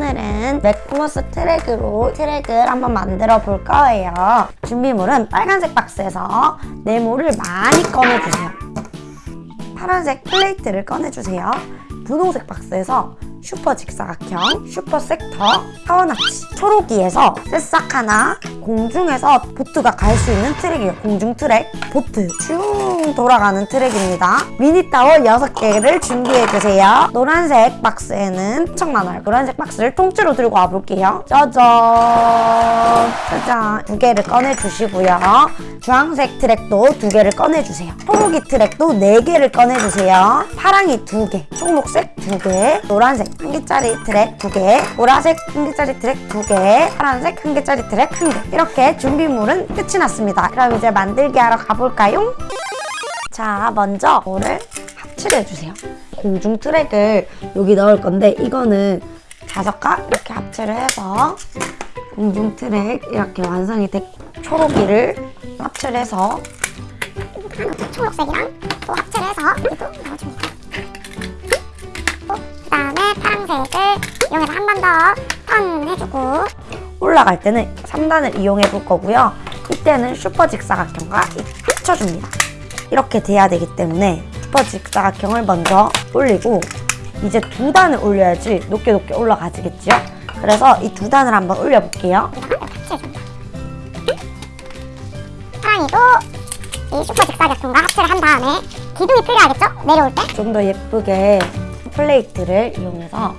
맥모스 트랙으로 트랙을 한번 만들어 볼 거예요. 준비물은 빨간색 박스에서 네모를 많이 꺼내주세요. 파란색 플레이트를 꺼내주세요. 분홍색 박스에서 슈퍼 직사각형, 슈퍼 섹터, 타워나치, 초록이에서 새싹 하나, 공중에서 보트가 갈 수 있는 트랙이에요. 공중 트랙, 보트 쭉 돌아가는 트랙입니다. 미니 타워 6개를 준비해주세요. 노란색 박스에는 엄청 많아요. 노란색 박스를 통째로 들고 와볼게요. 짜잔! 짜잔! 두 개를 꺼내주시고요. 주황색 트랙도 두 개를 꺼내주세요. 초록이 트랙도 네 개를 꺼내주세요. 파랑이 두 개, 초록색 두 개, 노란색 한 개짜리 트랙 두 개, 보라색 한 개짜리 트랙 두 개, 파란색 한 개짜리 트랙 한 개. 이렇게 준비물은 끝이 났습니다. 그럼 이제 만들기 하러 가볼까요? 자, 먼저 물을 합체를 해 주세요. 공중 트랙을 여기 넣을 건데 이거는 자석과 이렇게 합체를 해서 공중 트랙 이렇게 완성이 됐 초록이를 합체를 해서 초록색이랑 또 합체를 해서 여기도 넣어줍니다. 그 다음에 파란색을 이용해서 한 번 더 턴 해주고 올라갈 때는 3단을 이용해 볼 거고요. 이때는 슈퍼 직사각형과 합쳐줍니다. 이렇게 돼야 되기 때문에 슈퍼 직사각형을 먼저 올리고 이제 두 단을 올려야지 높게 높게 올라가지겠죠? 그래서 이 두 단을 한번 올려볼게요. 파랑이도 이 슈퍼 직사각형과 합체를 한 다음에 기둥이 필요하겠죠? 내려올 때 좀 더 예쁘게 플레이트를 이용해서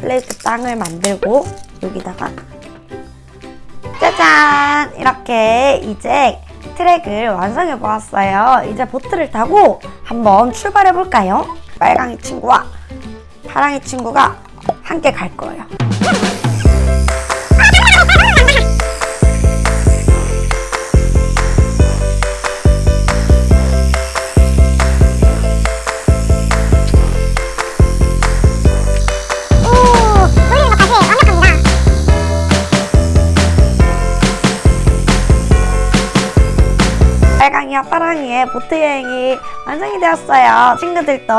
플레이트 땅을 만들고 여기다가 짜잔! 이렇게 이제 트랙을 완성해 보았어요. 이제 보트를 타고 한번 출발해 볼까요? 빨강이 친구와 파랑이 친구가 함께 갈 거예요. 빨강이와 파랑이의 보트 여행이 완성이 되었어요. 친구들도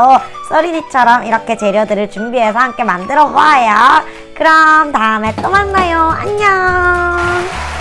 써리니처럼 이렇게 재료들을 준비해서 함께 만들어 보아요. 그럼 다음에 또 만나요. 안녕.